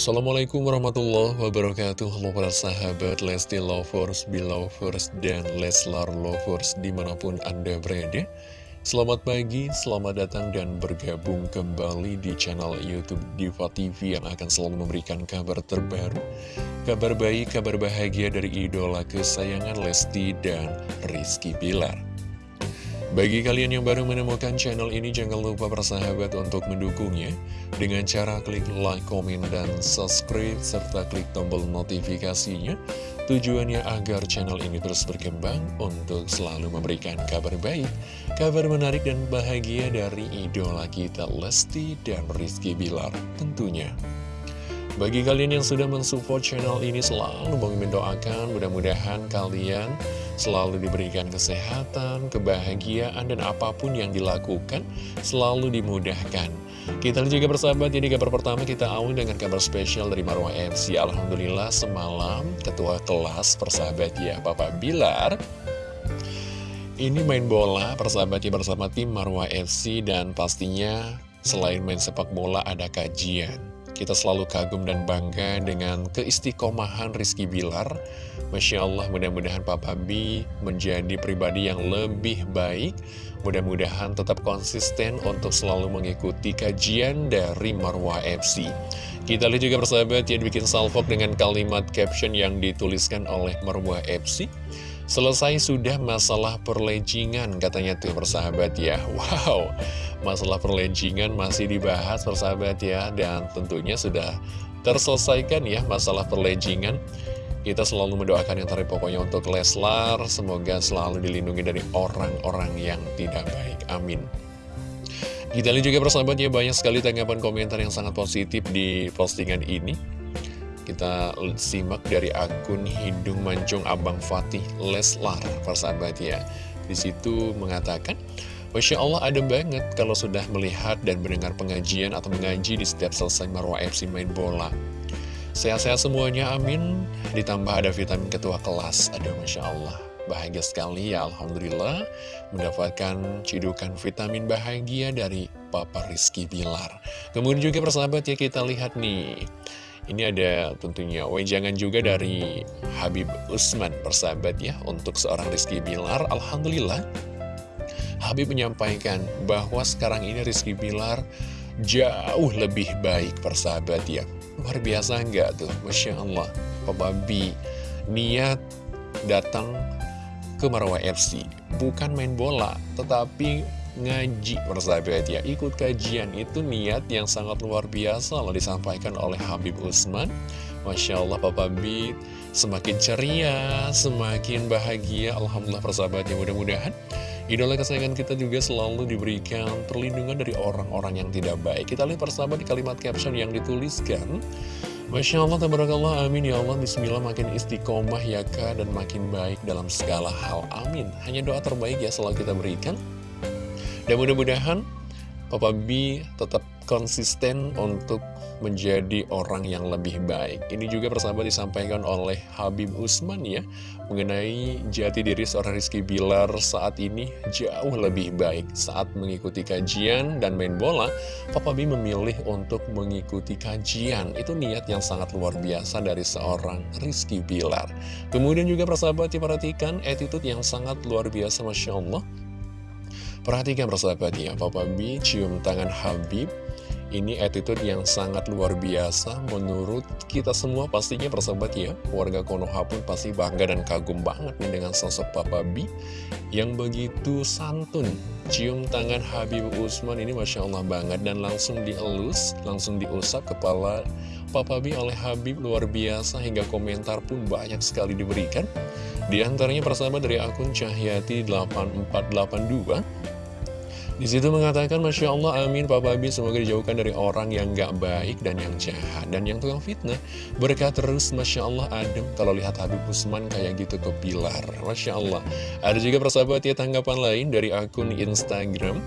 Assalamualaikum warahmatullahi wabarakatuh. Halo para sahabat Lesti Lovers, Belovers, dan Leslar Lovers di mana pun Anda berada. Selamat pagi, selamat datang dan bergabung kembali di channel Youtube Diva TV yang akan selalu memberikan kabar terbaru Kabar baik, kabar bahagia dari idola kesayangan Lesti dan Rizky Pilar bagi kalian yang baru menemukan channel ini, jangan lupa bersahabat untuk mendukungnya dengan cara klik like, komen, dan subscribe, serta klik tombol notifikasinya. Tujuannya agar channel ini terus berkembang untuk selalu memberikan kabar baik, kabar menarik dan bahagia dari idola kita Lesti dan Rizky Bilar tentunya. Bagi kalian yang sudah mensupport channel ini selalu mendoakan mudah-mudahan kalian selalu diberikan kesehatan, kebahagiaan, dan apa pun yang dilakukan selalu dimudahkan. Kita juga bersahabat, jadi kabar pertama kita awal dengan kabar spesial dari Marwah FC. Alhamdulillah semalam ketua kelas persahabat ya Bapak Bilar ini main bola persahabat ya bersama tim Marwah FC dan pastinya selain main sepak bola ada kajian. Kita selalu kagum dan bangga dengan keistiqomahan Rizky Bilar. Masya Allah, mudah-mudahan Papa B menjadi pribadi yang lebih baik. Mudah-mudahan tetap konsisten untuk selalu mengikuti kajian dari Marwah FC. Kita lihat juga persahabat ya bikin salvok dengan kalimat caption yang dituliskan oleh Marwah FC. Selesai sudah masalah perlejingan katanya tuh persahabat ya. Wow, masalah perlejingan masih dibahas persahabat ya. Dan tentunya sudah terselesaikan ya masalah perlejingan. Kita selalu mendoakan yang terbaik pokoknya untuk Leslar. Semoga selalu dilindungi dari orang-orang yang tidak baik. Amin. Kita lihat juga persahabat ya banyak sekali tanggapan komentar yang sangat positif di postingan ini kita simak dari akun Hidung Mancung Abang Fatih Leslar, persahabat ya. Di situ mengatakan, Masya Allah ada banget kalau sudah melihat dan mendengar pengajian atau mengaji di setiap selesai Marwah FC main bola. Sehat-sehat semuanya, amin. Ditambah ada vitamin ketua kelas, aduh Masya Allah. Bahagia sekali ya, Alhamdulillah, mendapatkan cidukan vitamin bahagia dari Papa Rizky Bilar. Kemudian juga persahabat ya, kita lihat nih. Ini ada tentunya wejangan juga dari Habib Usman persahabat ya Untuk seorang Rizky Bilar. Alhamdulillah. Habib menyampaikan bahwa sekarang ini Rizky Bilar jauh lebih baik persahabat ya. Luar biasa enggak tuh? Masya Allah. B niat datang ke Marwah FC Bukan main bola Tetapi ngaji. Persahabat ya ikut kajian itu niat yang sangat luar biasa loh disampaikan oleh Habib Usman. Masya Allah Papa Bit semakin ceria semakin bahagia. Alhamdulillah persahabat ya mudah-mudahan idola kesayangan kita juga selalu diberikan perlindungan dari orang-orang yang tidak baik. Kita lihat persahabat di kalimat caption yang dituliskan. Masya Allah, tabarakallah, amin. Ya Allah, bismillah makin istiqomah ya kak dan makin baik dalam segala hal, amin. Hanya doa terbaik ya selalu kita berikan. Dan mudah-mudahan Papa B tetap konsisten untuk menjadi orang yang lebih baik. Ini juga persahabat disampaikan oleh Habib Usman ya, mengenai jati diri seorang Rizky Bilar saat ini jauh lebih baik. Saat mengikuti kajian dan main bola, Papa B memilih untuk mengikuti kajian. Itu niat yang sangat luar biasa dari seorang Rizky Bilar. Kemudian juga persahabat diperhatikan attitude yang sangat luar biasa Masya Allah Perhatikan persahabat ya, Papa B cium tangan Habib. Ini attitude yang sangat luar biasa menurut kita semua pastinya persahabat ya. Warga Konoha pun pasti bangga dan kagum banget nih dengan sosok Papa B yang begitu santun. Cium tangan Habib Usman ini Masya Allah banget dan langsung dielus, langsung diusap kepala Papa B oleh Habib luar biasa hingga komentar pun banyak sekali diberikan. Di antaranya persahabat dari akun Cahyati 8482 di situ mengatakan, Masya Allah, amin, Pak Babi, semoga dijauhkan dari orang yang gak baik dan yang jahat, dan yang tukang fitnah. Berkah terus, Masya Allah, adem, kalau lihat Habib Usman kayak gitu ke pilar. Masya Allah. Ada juga persahabat ya tanggapan lain dari akun Instagram.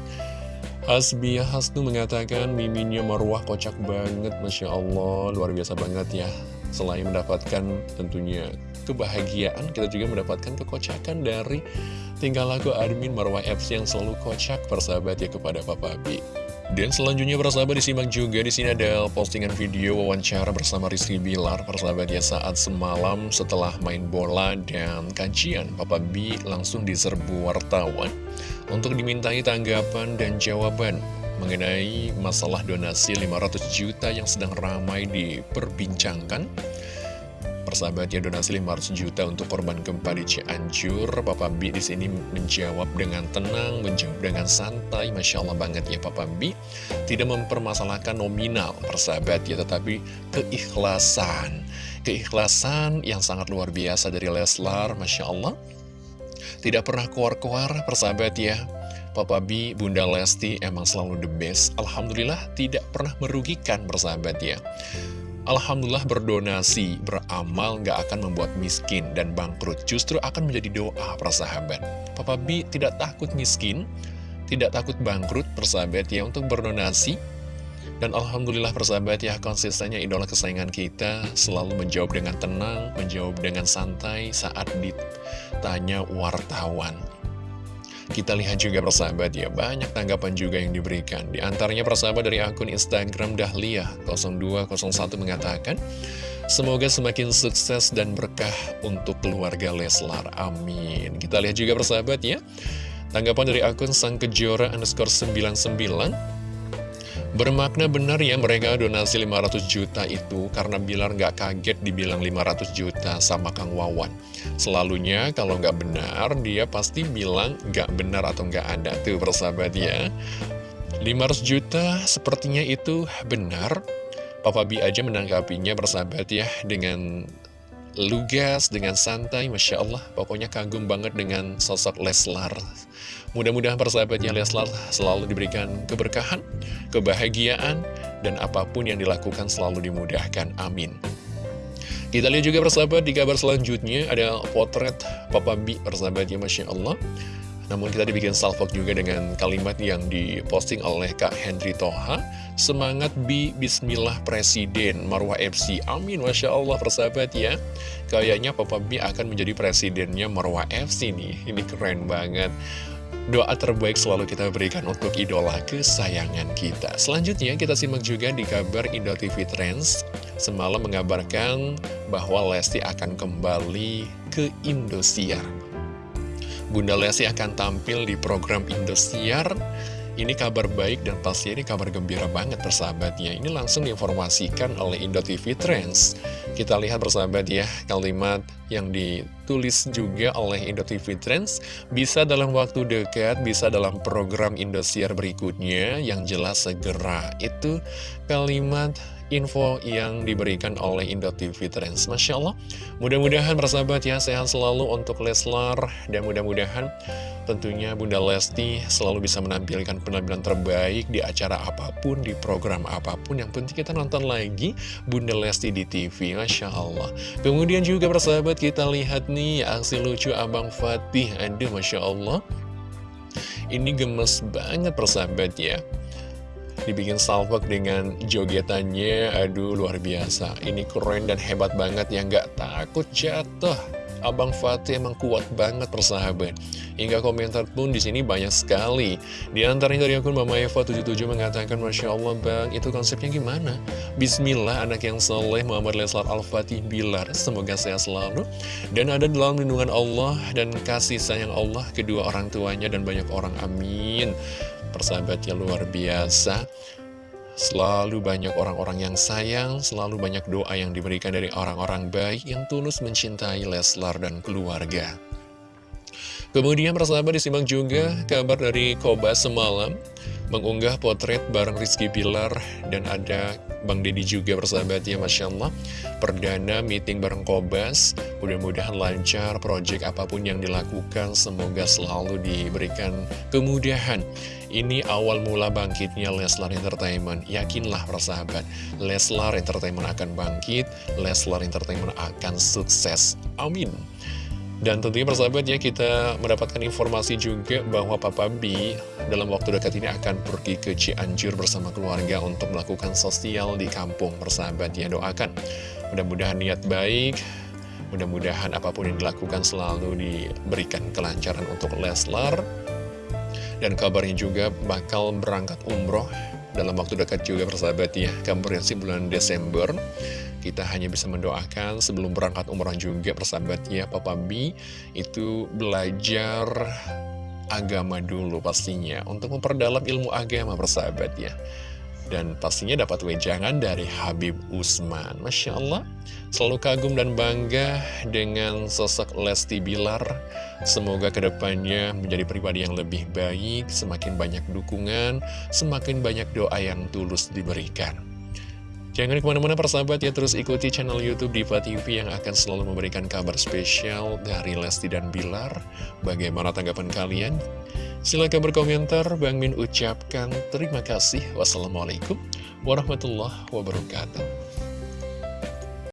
Hasbiyah Hasnu mengatakan, miminnya marwah kocak banget, Masya Allah, luar biasa banget ya. Selain mendapatkan tentunya kebahagiaan, kita juga mendapatkan kekocakan dari tinggal lagu admin Marwah FC yang selalu kocak persahabat ya kepada Papa B. Dan selanjutnya persahabat disimak juga di sini ada postingan video wawancara bersama Rizky Bilar persahabat ya saat semalam setelah main bola dan kajian Papa B langsung diserbu wartawan untuk dimintai tanggapan dan jawaban mengenai masalah donasi 500 juta yang sedang ramai diperbincangkan. Persahabat ya donasi 500 juta untuk korban gempa di Cianjur. Papa B di sini menjawab dengan tenang menjawab dengan santai. Masya Allah banget ya Papa B tidak mempermasalahkan nominal persahabat ya tetapi keikhlasan. Keikhlasan yang sangat luar biasa dari Leslar Masya Allah. Tidak pernah keluar-keluar persahabat ya Papa B, Bunda Lesti emang selalu the best. Alhamdulillah tidak pernah merugikan persahabat ya Alhamdulillah berdonasi, beramal gak akan membuat miskin dan bangkrut. Justru akan menjadi doa persahabat. Papa B tidak takut miskin, tidak takut bangkrut persahabat ya untuk berdonasi. Dan Alhamdulillah persahabat ya konsistennya idola kesayangan kita selalu menjawab dengan tenang, menjawab dengan santai saat ditanya wartawan kita lihat juga persahabat ya, banyak tanggapan juga yang diberikan. Di antaranya persahabat dari akun Instagram Dahlia 0201 mengatakan, Semoga semakin sukses dan berkah untuk keluarga Leslar. Amin. Kita lihat juga persahabat ya. Tanggapan dari akun Sang Kejora underscore 99 Bermakna benar ya mereka donasi 500 juta itu karena Bilar nggak kaget dibilang 500 juta sama Kang Wawan. Selalunya kalau nggak benar dia pasti bilang nggak benar atau nggak ada tuh persahabat ya. 500 juta sepertinya itu benar. Papa B aja menanggapinya persahabat ya dengan lugas, dengan santai, Masya Allah. Pokoknya kagum banget dengan sosok Leslar. Mudah-mudahan persahabatnya Leslar selalu diberikan keberkahan, kebahagiaan, dan apa pun yang dilakukan selalu dimudahkan. Amin. Kita lihat juga persahabat di kabar selanjutnya ada potret Papa B persahabatnya Masya Allah. Namun kita dibikin salvok juga dengan kalimat yang diposting oleh Kak Henry Toha. Semangat B, Bismillah Presiden, Marwah FC. Amin, Masya Allah persahabat ya. Kayaknya Papa B akan menjadi presidennya Marwah FC nih. Ini keren banget. Doa terbaik selalu kita berikan untuk idola kesayangan kita. Selanjutnya kita simak juga di kabar Indo TV Trends. Semalam mengabarkan bahwa Lesti akan kembali ke Indosiar. Bunda Lesti akan tampil di program Indosiar ini kabar baik dan pasti ini kabar gembira banget persahabatnya. Ini langsung diinformasikan oleh Indo TV Trends. Kita lihat persahabat ya, kalimat yang ditulis juga oleh Indo TV Trends. Bisa dalam waktu dekat, bisa dalam program Indosiar berikutnya, yang jelas segera. Itu kalimat info yang diberikan oleh Indo TV Trends. Masya Allah, mudah-mudahan persahabat ya sehat selalu untuk Leslar dan mudah-mudahan tentunya Bunda Lesti selalu bisa menampilkan penampilan terbaik di acara apa pun, di program apa pun. Yang penting kita nonton lagi Bunda Lesti di TV, Masya Allah. Kemudian juga persahabat kita lihat nih aksi lucu Abang Fatih, aduh Masya Allah. Ini gemes banget persahabat ya dibikin salvok dengan jogetannya. Aduh luar biasa. Ini keren dan hebat banget ya. Nggak takut jatuh. Abang Fatih emang kuat banget persahabat. Hingga komentar pun di sini banyak sekali. Di antaranya dari akun Mama Eva 77 mengatakan Masya Allah Bang, itu konsepnya gimana? Bismillah, anak yang soleh Muhammad Leslar Al-Fatih Bilar. Semoga sehat selalu. Dan ada dalam lindungan Allah dan kasih sayang Allah Kedua orang tuanya dan banyak orang. Amin persahabatnya luar biasa Selalu banyak orang-orang yang sayang, selalu banyak doa yang diberikan dari orang-orang baik yang tulus mencintai Leslar dan keluarga. Kemudian persahabat disimak juga kabar dari Koba semalam mengunggah potret bareng Rizky Pilar dan ada Bang Deddy juga bersahabat ya Masya Allah. Perdana meeting bareng Kobas. Mudah-mudahan lancar project apa pun yang dilakukan. Semoga selalu diberikan kemudahan. Ini awal mula bangkitnya Leslar Entertainment. Yakinlah persahabat Leslar Entertainment akan bangkit. Leslar Entertainment akan sukses. Amin dan tentunya persahabat ya kita mendapatkan informasi juga bahwa Papa B dalam waktu dekat ini akan pergi ke Cianjur bersama keluarga untuk melakukan sosial di kampung persahabat ya doakan. Mudah-mudahan niat baik, mudah-mudahan apa pun yang dilakukan selalu diberikan kelancaran untuk Leslar. Dan kabarnya juga bakal berangkat umroh dalam waktu dekat juga persahabat ya Komprehensif bulan Desember Kita hanya bisa mendoakan sebelum berangkat umrah juga persahabat ya Papa B itu belajar agama dulu pastinya Untuk memperdalam ilmu agama persahabat ya dan pastinya dapat wejangan dari Habib Usman. Masya Allah Selalu kagum dan bangga dengan sosok Lesti Bilar. Semoga ke depannya menjadi pribadi yang lebih baik Semakin banyak dukungan Semakin banyak doa yang tulus diberikan Jangan ke mana-mana persahabat ya terus ikuti channel Youtube Diva TV yang akan selalu memberikan kabar spesial dari Lesti dan Bilar. Bagaimana tanggapan kalian? Silahkan berkomentar, Bang Min ucapkan terima kasih. Wassalamualaikum warahmatullahi wabarakatuh.